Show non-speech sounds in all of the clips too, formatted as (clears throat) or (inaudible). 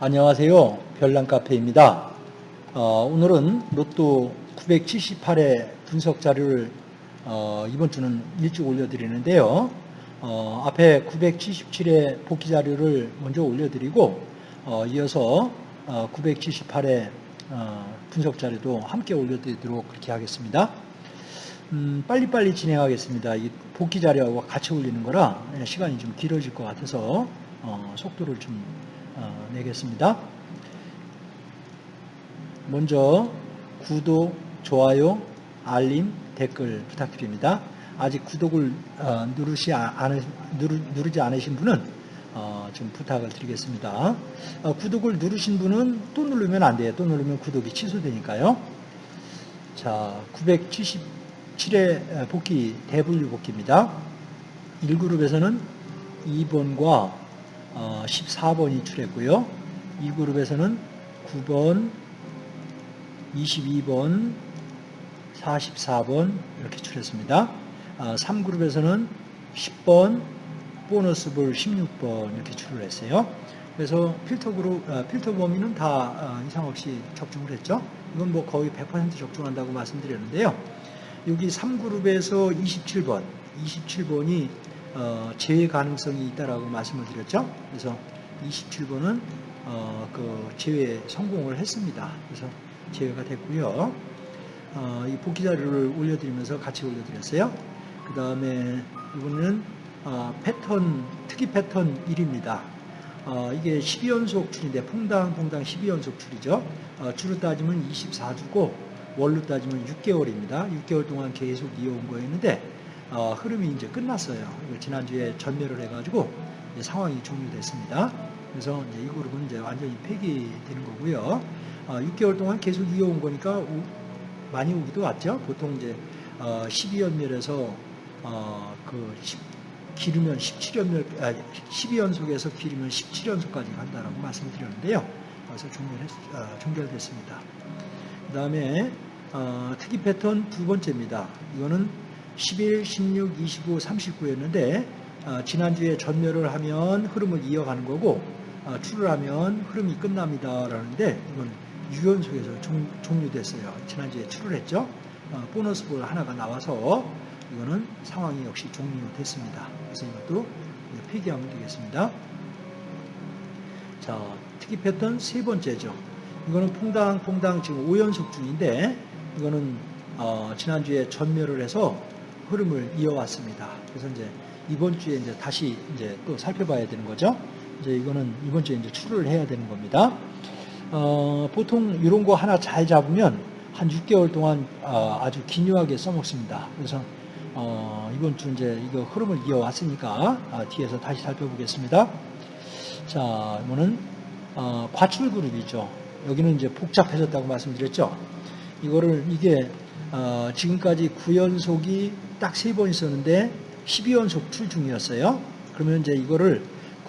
안녕하세요. 별난카페입니다. 어, 오늘은 로또 978의 분석 자료를 어, 이번 주는 일찍 올려드리는데요. 어, 앞에 977의 복귀 자료를 먼저 올려드리고 어, 이어서 978의 어, 분석 자료도 함께 올려드리도록 그렇게 하겠습니다. 음, 빨리빨리 진행하겠습니다. 이 복귀 자료하고 같이 올리는 거라 시간이 좀 길어질 것 같아서 어, 속도를 좀 어, 내겠습니다. 먼저 구독, 좋아요, 알림, 댓글 부탁드립니다. 아직 구독을 어, 누르시 않으, 누르, 지 않으신 분은 어, 좀 부탁을 드리겠습니다. 구독을 누르신 분은 또 누르면 안 돼요. 또 누르면 구독이 취소되니까요. 자, 977회 복귀 대분류 복귀입니다. 1그룹에서는 2번과 14번이 어, 출했고요. 이 그룹에서는 9번, 22번, 44번 이렇게 출했습니다. 3그룹에서는 어, 10번, 보너스 볼 16번 이렇게 출을 했어요. 그래서 필터 그룹, 어, 필터 범위는 다 이상 없이 적중을 했죠. 이건 뭐 거의 100% 적중한다고 말씀드렸는데요. 여기 3그룹에서 27번, 27번이 어, 제외 가능성이 있다라고 말씀을 드렸죠. 그래서 27번은 어, 그 제외 성공을 했습니다. 그래서 제외가 됐고요. 어, 이 복귀 자료를 올려드리면서 같이 올려드렸어요. 그 다음에 이거는 어, 패턴 특이 패턴 1입니다. 어, 이게 12연속 출인데 퐁당 퐁당 12연속 출이죠. 어, 주로 따지면 24주고 월로 따지면 6개월입니다. 6개월 동안 계속 이어온 거였는데 어, 흐름이 이제 끝났어요. 지난주에 전멸을 해가지고 상황이 종료됐습니다. 그래서 이제 이 그룹은 이제 완전히 폐기되는 거고요. 어, 6개월 동안 계속 이어온 거니까 오, 많이 오기도 왔죠. 보통 이제 어, 12연멸에서 어, 그 10, 기르면 17연멸, 아, 12연속에서 기르면 17연속까지 간다라고 말씀드렸는데요. 그래서 종결했, 어, 종결됐습니다. 그 다음에 어, 특이 패턴 두 번째입니다. 이거는 11, 16, 29, 39였는데 어, 지난주에 전멸을 하면 흐름을 이어가는 거고 어, 출을 하면 흐름이 끝납니다. 라는데 이건 유연속에서 종, 종료됐어요. 지난주에 출을 했죠. 어, 보너스 볼 하나가 나와서 이거는 상황이 역시 종료됐습니다. 그래서 이것도 폐기하면 되겠습니다. 자, 특이 패턴 세 번째죠. 이거는 퐁당퐁당 지금 5연속 중인데 이거는 어, 지난주에 전멸을 해서 흐름을 이어왔습니다. 그래서 이제 이번 주에 이제 다시 이제 또 살펴봐야 되는 거죠. 이제 이거는 이번 주에 이제 출을 해야 되는 겁니다. 어, 보통 이런 거 하나 잘 잡으면 한 6개월 동안 어, 아주 기묘하게 써먹습니다. 그래서 어, 이번 주 이제 이거 흐름을 이어왔으니까 아, 뒤에서 다시 살펴보겠습니다. 자, 이거는 어, 과출 그룹이죠. 여기는 이제 복잡해졌다고 말씀드렸죠. 이거를 이게 어, 지금까지 9연속이 딱세번 있었는데 12연속 출 중이었어요. 그러면 이제 이거를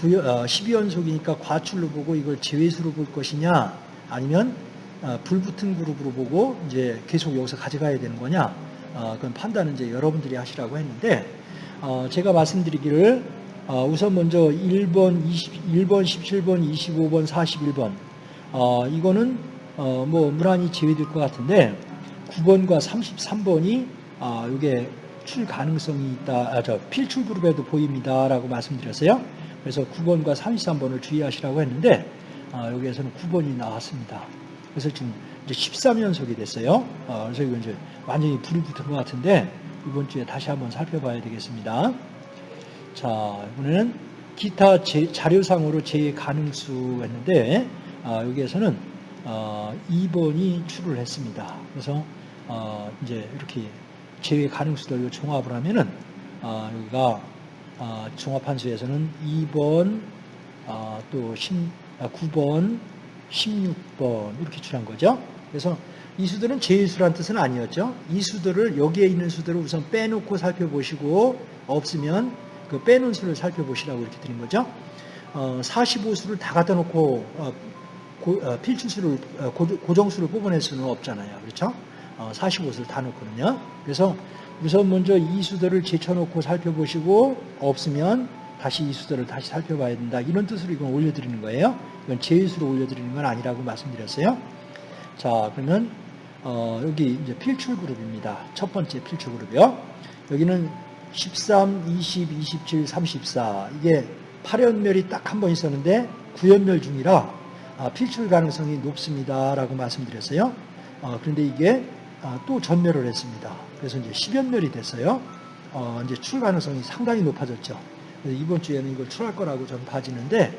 9, 어, 12연속이니까 과출로 보고 이걸 제외수로 볼 것이냐 아니면 어, 불붙은 그룹으로 보고 이제 계속 여기서 가져가야 되는 거냐 어, 그건 판단은 이제 여러분들이 하시라고 했는데 어, 제가 말씀드리기를 어, 우선 먼저 1번, 20, 1번, 17번, 25번, 41번 어, 이거는 어, 뭐 무난히 제외될 것 같은데 9번과 33번이 아, 이게 출 가능성이 있다, 아, 저 필출 그룹에도 보입니다라고 말씀드렸어요. 그래서 9번과 33번을 주의하시라고 했는데 아, 여기에서는 9번이 나왔습니다. 그래서 지금 이제 13연속이 됐어요. 아, 그래서 이건 이제 완전히 불이 붙은 것 같은데 이번 주에 다시 한번 살펴봐야 되겠습니다. 자, 이번에는 기타 제, 자료상으로 제외 가능수 했는데 아, 여기에서는 어, 2번이 출을 했습니다. 그래서 어, 이제 이렇게 제외 가능수들을 종합을 하면은 어, 여기가 어, 종합한 수에서는 2번 어, 또 10, 9번, 16번 이렇게 출한 거죠. 그래서 이 수들은 제외수란 뜻은 아니었죠. 이 수들을 여기에 있는 수들을 우선 빼놓고 살펴보시고 없으면 그 빼놓은 수를 살펴보시라고 이렇게 드린 거죠. 어, 45수를 다 갖다 놓고 어, 고, 어, 필출수를 어, 고, 정수를 뽑아낼 수는 없잖아요. 그렇죠? 어, 45수를 다 놓거든요. 그래서 우선 먼저 이 수들을 제쳐놓고 살펴보시고 없으면 다시 이 수들을 다시 살펴봐야 된다. 이런 뜻으로 이건 올려드리는 거예요. 이건 제수로 올려드리는 건 아니라고 말씀드렸어요. 자, 그러면 어, 여기 이제 필출 그룹입니다. 첫 번째 필출 그룹이요. 여기는 13, 20, 27, 34 이게 8연멸이 딱 한 번 있었는데 9연멸 중이라 아, 필출 가능성이 높습니다라고 말씀드렸어요. 어, 그런데 이게 아, 또 전멸을 했습니다. 그래서 이제 10연멸이 됐어요. 어, 이제 출 가능성이 상당히 높아졌죠. 이번 주에는 이걸 출할 거라고 저는 봐지는데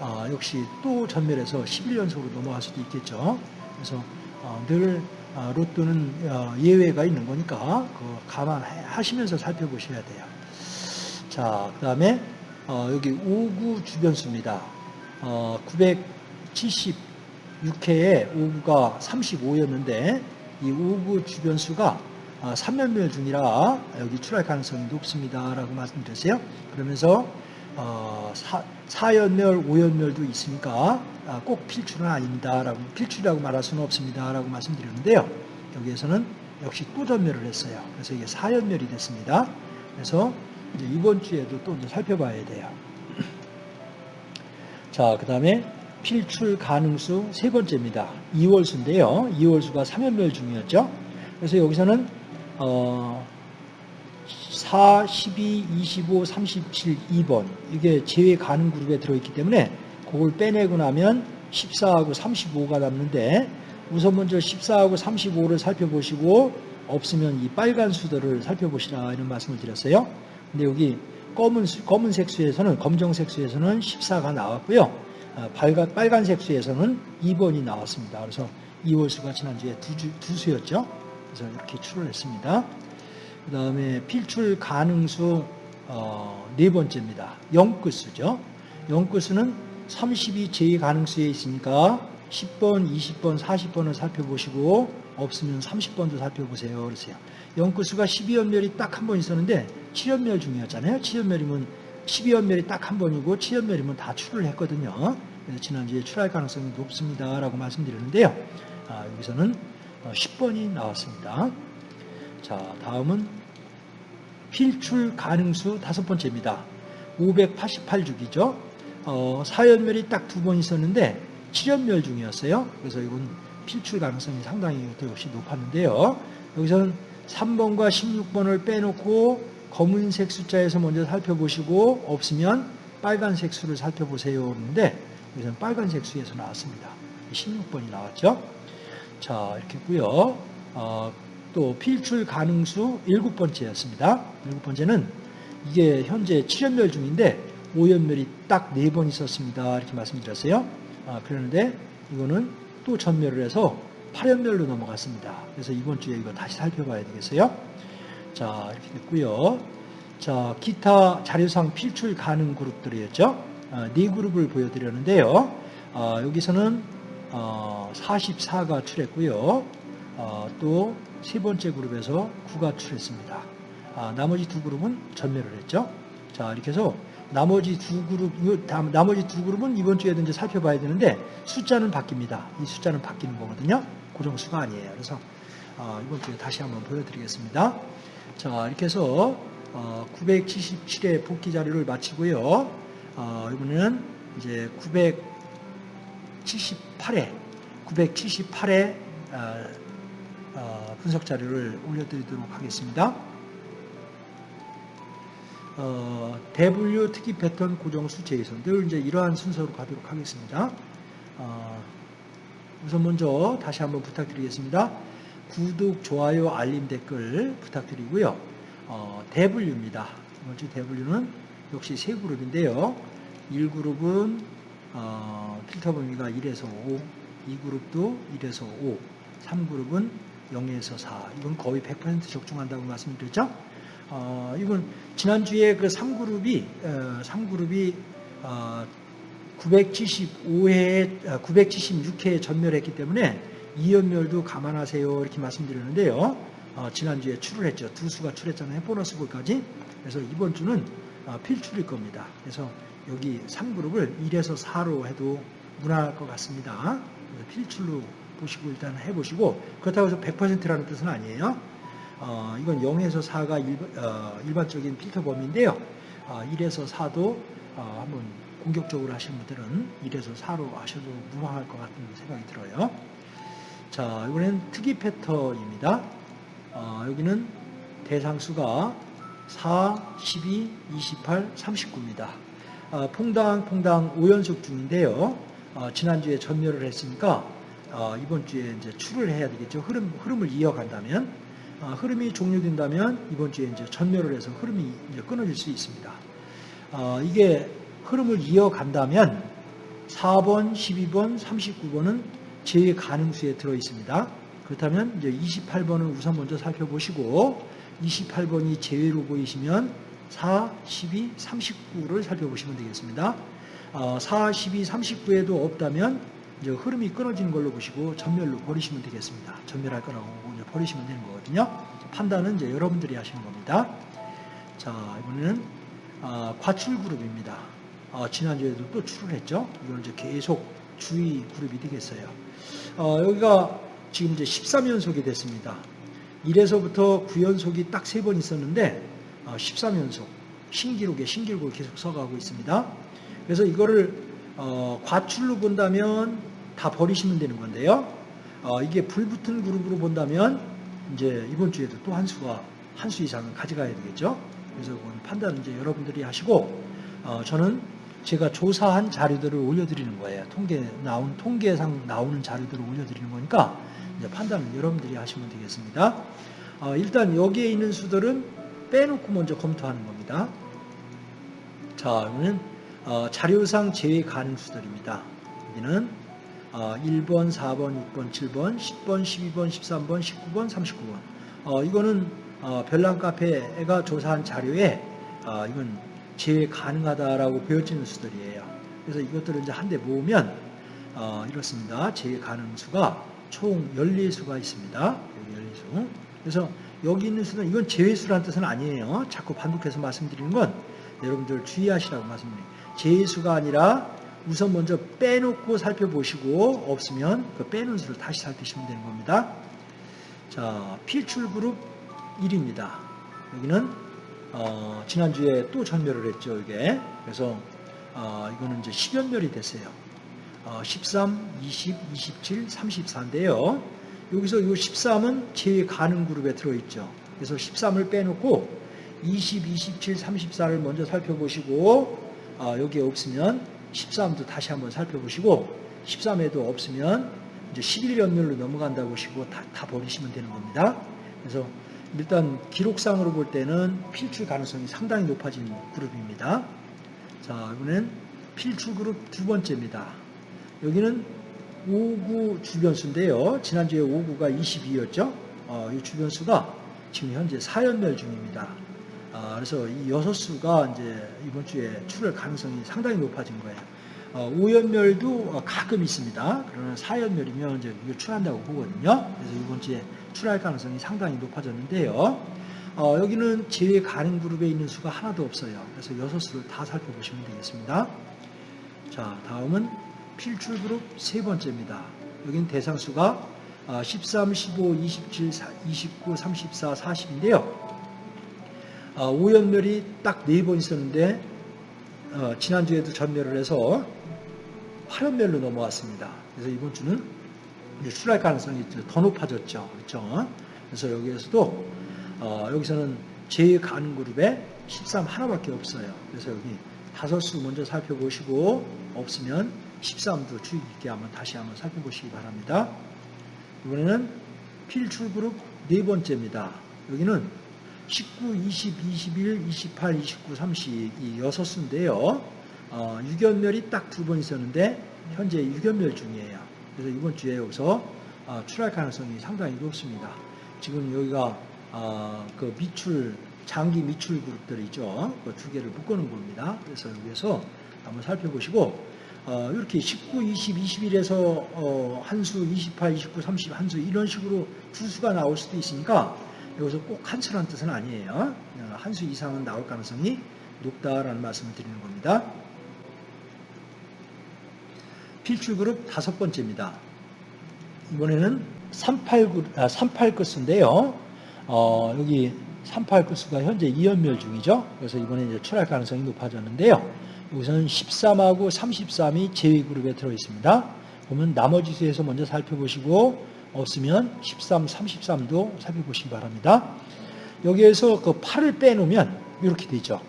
아, 역시 또 전멸해서 11연속으로 넘어갈 수도 있겠죠. 그래서 어, 늘 아, 로또는 어, 예외가 있는 거니까 그 감안하시면서 살펴보셔야 돼요. 자, 그 다음에 어, 여기 5구 주변수입니다. 어, 976회에 5구가 35였는데 이 5구 주변수가 3연멸 중이라 여기 출할 가능성이 높습니다. 라고 말씀드렸어요. 그러면서 어, 4, 연멸 5연멸도 있으니까 아, 꼭 필출은 아닙니다. 라고, 필출이라고 말할 수는 없습니다. 라고 말씀드렸는데요. 여기에서는 역시 또 전멸을 했어요. 그래서 이게 4연멸이 됐습니다. 그래서 이번 주에도 또 살펴봐야 돼요. (clears throat) 자, 그 다음에 필출 가능수 세 번째입니다. 2월수인데요. 2월수가 3연멸 중이었죠. 그래서 여기서는 어, 4, 12, 25, 37, 2번 이게 제외 가능 그룹에 들어있기 때문에 그걸 빼내고 나면 14하고 35가 남는데 우선 먼저 14하고 35를 살펴보시고 없으면 이 빨간 수들을 살펴보시라 이런 말씀을 드렸어요. 근데 여기 검은 검은색 수에서는 검정색 수에서는 14가 나왔고요. 아, 빨간, 빨간색 수에서는 2번이 나왔습니다. 그래서 2월 수가 지난주에 두, 주, 두 수였죠. 그래서 이렇게 출을 했습니다. 그 다음에 필출 가능수 어, 네 번째입니다. 영끝수죠. 영끝수는 32 제의 가능수에 있으니까 10번, 20번, 40번을 살펴보시고 없으면 30번도 살펴보세요. 그러세요. 영끝수가 12연멸이 딱 한 번 있었는데 7연멸 중이었잖아요. 7연멸이면 12연멸이 딱 한 번이고 7연멸이면 다 출을 했거든요. 그래서 지난주에 출할 가능성이 높습니다. 라고 말씀드렸는데요. 아, 여기서는 10번이 어, 나왔습니다. 자, 다음은 필출 가능수 다섯 번째입니다. 588주기죠. 어, 4연멸이 딱 두 번 있었는데 7연멸 중이었어요. 그래서 이건 필출 가능성이 상당히 역시 높았는데요. 여기서는 3번과 16번을 빼놓고 검은색 숫자에서 먼저 살펴보시고 없으면 빨간색 수를 살펴보세요. 그러는데 여기서는 빨간색 수에서 나왔습니다. 16번이 나왔죠. 자, 이렇게 했고요. 어, 또 필출 가능수 일곱 번째였습니다. 일곱 번째는 이게 현재 7연멸 중인데 5연멸이 딱 네 번 있었습니다. 이렇게 말씀드렸어요. 아, 그러는데 이거는 또 전멸을 해서 8연멸로 넘어갔습니다. 그래서 이번 주에 이거 다시 살펴봐야 되겠어요. 자, 이렇게 됐고요. 자, 기타 자료상 필출 가능 그룹들이었죠. 아, 네 그룹을 보여드렸는데요. 아, 여기서는 어, 44가 출했고요. 어, 또세 번째 그룹에서 9가 출했습니다. 아, 나머지 두 그룹은 전멸을 했죠. 자, 이렇게 해서 나머지 두 그룹, 나머지 두 그룹은 이번 주에도 이제 살펴봐야 되는데 숫자는 바뀝니다. 이 숫자는 바뀌는 거거든요. 고정수가 아니에요. 그래서 어, 이번 주에 다시 한번 보여드리겠습니다. 자, 이렇게 해서 어, 977회 복귀 자료를 마치고요. 어, 이번에는 이제 978회, 978회 어, 분석 자료를 올려드리도록 하겠습니다. 어, 대분류 특이 패턴 고정수 제이선 늘 이제 이러한 순서로 가도록 하겠습니다. 어, 우선 먼저 다시 한번 부탁드리겠습니다. 구독, 좋아요, 알림, 댓글 부탁드리고요. 어, 대분류입니다. 먼저 대분류는 역시 세 그룹인데요. 1그룹은 어, 필터 범위가 1에서 5, 2그룹도 1에서 5, 3그룹은 0에서 4. 이건 거의 100% 적중한다고 말씀드렸죠. 어, 이건 지난주에 그 3그룹이, 어, 3그룹이, 어, 975회, 976회에 전멸했기 때문에 이연멸도 감안하세요. 이렇게 말씀드렸는데요. 어, 지난주에 출을 했죠. 두 수가 출했잖아요. 보너스 볼까지. 그래서 이번 주는 어, 필출일 겁니다. 그래서 여기 3그룹을 1에서 4로 해도 무난할 것 같습니다. 필출로 보시고 일단 해보시고 그렇다고 해서 100%라는 뜻은 아니에요. 어, 이건 0에서 4가 일, 어, 반적인 필터 범위인데요. 아, 1에서 4도 아, 한번 공격적으로 하시는 분들은 1에서 4로 하셔도 무방할 것 같은 생각이 들어요. 자, 이번엔 특이 패턴입니다. 아, 여기는 대상수가 4, 12, 28, 39입니다. 아, 퐁당 퐁당 5연속 중인데요. 아, 지난주에 전멸을 했으니까 아, 이번 주에 이제 출을 해야 되겠죠. 흐름, 흐름을 이어간다면 아, 흐름이 종료된다면 이번 주에 이제 전멸을 해서 흐름이 이제 끊어질 수 있습니다. 아, 이게 흐름을 이어간다면 4번, 12번, 39번은 제 가능수에 들어 있습니다. 그렇다면 이제 28번을 우선 먼저 살펴보시고 28번이 제외로 보이시면 4, 12, 39를 살펴보시면 되겠습니다. 어, 4, 12, 39에도 없다면 이제 흐름이 끊어지는 걸로 보시고 전멸로 버리시면 되겠습니다. 전멸할 거라고 이제 버리시면 되는 거거든요. 판단은 이제 여러분들이 하시는 겁니다. 자, 이번에는 아, 과출 그룹입니다. 아, 지난주에도 또 출을 했죠. 이건 이제 계속 주의 그룹이 되겠어요. 어, 여기가 지금 이제 13연속이 됐습니다. 1에서부터 9연속이 딱 세 번 있었는데 어, 13연속 신기록에 신기록을 계속 써가고 있습니다. 그래서 이거를 어, 과출로 본다면 다 버리시면 되는 건데요. 어, 이게 불붙은 그룹으로 본다면 이제 이번 주에도 또 한 수가 한 수 이상은 가져가야 되겠죠. 그래서 그건 판단은 이제 여러분들이 하시고 어, 저는 제가 조사한 자료들을 올려드리는 거예요. 통계 나온 통계상 나오는 자료들을 올려드리는 거니까 이제 판단은 여러분들이 하시면 되겠습니다. 어, 일단 여기에 있는 수들은 빼놓고 먼저 검토하는 겁니다. 자, 여기는 어, 자료상 제외 가능 수들입니다. 여기는 어, 1번, 4번, 6번, 7번, 10번, 12번, 13번, 19번, 39번. 어, 이거는 어, 별난 카페가 조사한 자료에 어, 이건 제외 가능하다라고 보여지는 수들이에요. 그래서 이것들을 이제 한대 모으면 어, 이렇습니다. 제외 가능 수가 총 14수가 있습니다. 여기 14수. 그래서 여기 있는 수는 이건 제외수라는 뜻은 아니에요. 자꾸 반복해서 말씀드리는 건 여러분들 주의하시라고 말씀드립니다. 제외수가 아니라 우선 먼저 빼놓고 살펴보시고 없으면 그 빼놓은 수를 다시 살피시면 되는 겁니다. 자, 필출 그룹 1입니다. 여기는 어, 지난주에 또 전멸을 했죠, 이게. 그래서 어, 이거는 이제 10연멸이 됐어요. 어, 13, 20, 27, 34인데요. 여기서 이 13은 제 가능 그룹에 들어있죠. 그래서 13을 빼놓고 20, 27, 34를 먼저 살펴보시고 어, 여기에 없으면 13도 다시 한번 살펴보시고 13에도 없으면 이제 11연멸로 넘어간다 보시고 다, 다 버리시면 되는 겁니다. 그래서 일단 기록상으로 볼 때는 필출 가능성이 상당히 높아진 그룹입니다. 자, 이번엔 필출 그룹 두 번째입니다. 여기는 5구 주변수인데요. 지난주에 5구가 22였죠. 어, 이 주변수가 지금 현재 4연멸 중입니다. 아, 그래서 이 여섯 수가 이제 이번 주에 출할 가능성이 상당히 높아진 거예요. 어, 5연멸도 가끔 있습니다. 그러나 4연멸이면 이제 이거 출한다고 보거든요. 그래서 이 번 주에 출할 가능성이 상당히 높아졌는데요. 어, 여기는 제외 가능 그룹에 있는 수가 하나도 없어요. 그래서 여섯 수를 다 살펴보시면 되겠습니다. 자, 다음은 필출 그룹 세 번째입니다. 여기는 대상 수가 13, 15, 27, 29, 34, 40인데요. 어, 오연멸이 딱 네 번 있었는데 어, 지난주에도 전멸을 해서 8연멸로 넘어왔습니다. 그래서 이번 주는 출할 가능성이 더 높아졌죠. 그렇죠? 그래서 여기에서도 어, 여기서는 제 가는 그룹에 13 하나밖에 없어요. 그래서 여기 다섯 수 먼저 살펴보시고 없으면 13도 주의 깊게 한번 다시 한번 살펴보시기 바랍니다. 이번에는 필출 그룹 네 번째입니다. 여기는 19, 20, 21, 28, 29, 30 이 여섯 수인데요. 어, 유견멸이 딱 두 번 있었는데 현재 유견멸 중이에요. 그래서 이번 주에 여기서 어, 출할 가능성이 상당히 높습니다. 지금 여기가 어, 그 미출 장기 미출 그룹들이죠. 그 두 개를 묶어놓은 겁니다. 그래서 여기에서 한번 살펴보시고 어, 이렇게 19, 20, 21에서 어, 한 수, 28, 29, 30 한수 이런 식으로 두 수가 나올 수도 있으니까 여기서 꼭 한 수라는 뜻은 아니에요. 한수 이상은 나올 가능성이 높다라는 말씀을 드리는 겁니다. 필출 그룹 다섯 번째입니다. 이번에는 38, 아, 38 끝인데요. 어, 여기 38 구수가 현재 2연멸 중이죠. 그래서 이번에 이제 출할 가능성이 높아졌는데요. 여기서는 13하고 33이 제외 그룹에 들어 있습니다. 보면 나머지 수에서 먼저 살펴보시고 없으면 13, 33도 살펴보시기 바랍니다. 여기에서 그 8을 빼놓으면 이렇게 되죠.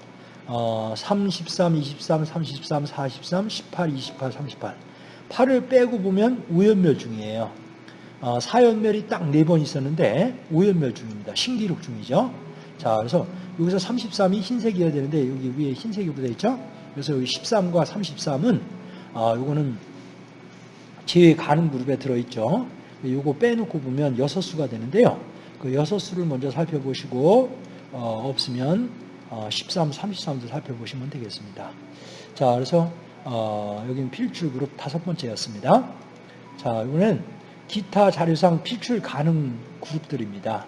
어, 33, 23, 33, 43, 18, 28, 38. 8을 빼고 보면 우연멸 중이에요. 어, 4연멸이 딱 4번 있었는데 5연멸 중입니다. 신기록 중이죠. 자, 그래서 여기서 33이 흰색이어야 되는데 여기 위에 흰색이 붙어 있죠. 그래서 여기 13과 33은 아, 요거는 제외 가능 그룹에 들어 있죠. 요거 빼놓고 보면 6수가 되는데요. 그 6수를 먼저 살펴보시고 어, 없으면 어, 13, 33도 살펴보시면 되겠습니다. 자, 그래서 어, 여기는 필출 그룹 다섯 번째였습니다. 자, 이번엔 기타 자료상 필출 가능 그룹들입니다.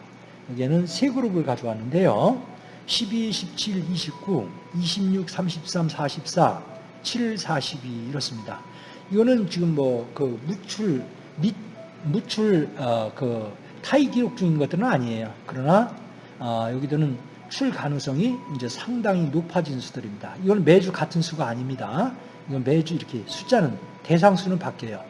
여기에는 세 그룹을 가져왔는데요. 12, 17, 29, 26, 33, 44, 7, 42 이렇습니다. 이거는 지금 뭐 그 무출 및 무출 어, 그 타이 기록 중인 것들은 아니에요. 그러나 어, 여기들은 출 가능성이 이제 상당히 높아진 수들입니다. 이건 매주 같은 수가 아닙니다. 매주 이렇게 숫자는 대상수는 바뀌어요.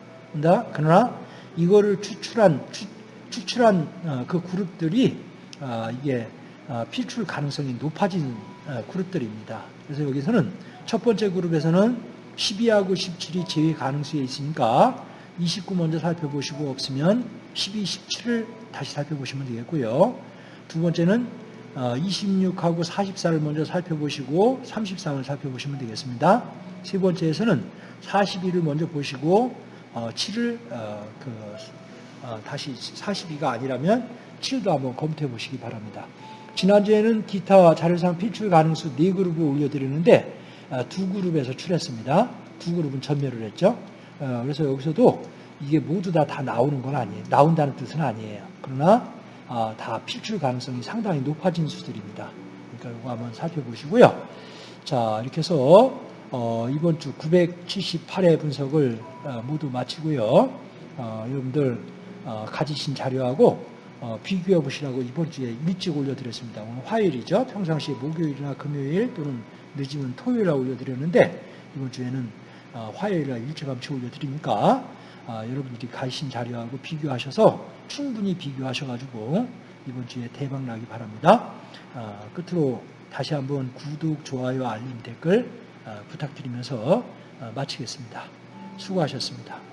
그러나 이거를 추출한 추, 추출한 어, 그 그룹들이 어, 이게 어, 필출 가능성이 높아진 어, 그룹들입니다. 그래서 여기서는 첫 번째 그룹에서는 12하고 17이 제외 가능성에 있으니까 29 먼저 살펴보시고 없으면 12, 17을 다시 살펴보시면 되겠고요. 두 번째는 26하고 44를 먼저 살펴보시고 33을 살펴보시면 되겠습니다. 세 번째에서는 42를 먼저 보시고 7을 그 다시 42가 아니라면 7도 한번 검토해 보시기 바랍니다. 지난주에는 기타 자료상 필출 가능수 4그룹을 올려드렸는데 두 그룹에서 출했습니다. 두 그룹은 전멸을 했죠. 그래서 여기서도 이게 모두 다, 다 나오는 건 아니에요. 나온다는 뜻은 아니에요. 그러나 다 필출 가능성이 상당히 높아진 수들입니다. 그러니까 이거 한번 살펴보시고요. 자, 이렇게 해서 어, 이번 주 978회 분석을 어, 모두 마치고요. 어, 여러분들 가지신 자료하고 비교해 보시라고 이번 주에 일찍 올려드렸습니다. 오늘 화요일이죠. 평상시에 목요일이나 금요일 또는 늦으면 토요일에 올려드렸는데 이번 주에는 화요일에 일찌감치 올려드리니까 여러분들이 가지신 자료하고 비교하셔서 충분히 비교하셔가지고 이번 주에 대박 나기 바랍니다. 끝으로 다시 한번 구독, 좋아요, 알림, 댓글 부탁드리면서 마치겠습니다. 수고하셨습니다.